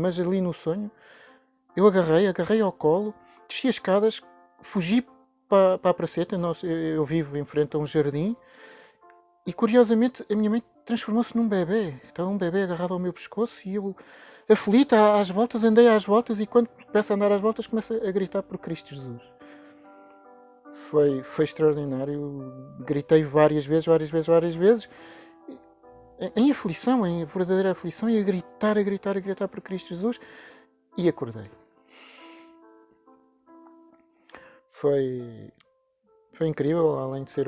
mas ali no sonho, eu agarrei, agarrei ao colo, desci as escadas, fugi para, para a praceta, nós, eu, eu vivo em frente a um jardim, e curiosamente a minha mãe transformou-se num bebê. Estava um bebê agarrado ao meu pescoço e eu, aflita, às voltas, andei às voltas e quando começo a andar às voltas começo a gritar por Cristo Jesus. Foi, foi extraordinário. Gritei várias vezes, várias vezes, várias vezes. Em aflição, em verdadeira aflição, e a gritar, a gritar, a gritar por Cristo Jesus. E acordei. Foi, foi incrível, além de ser